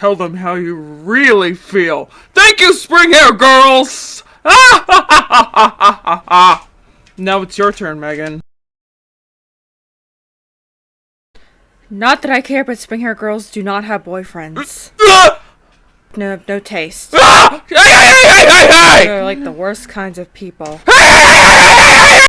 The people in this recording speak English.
Tell them how you really feel. Thank you, Spring Hair Girls! now it's your turn, Megan. Not that I care, but spring hair girls do not have boyfriends. No, no taste. They're like the worst kinds of people.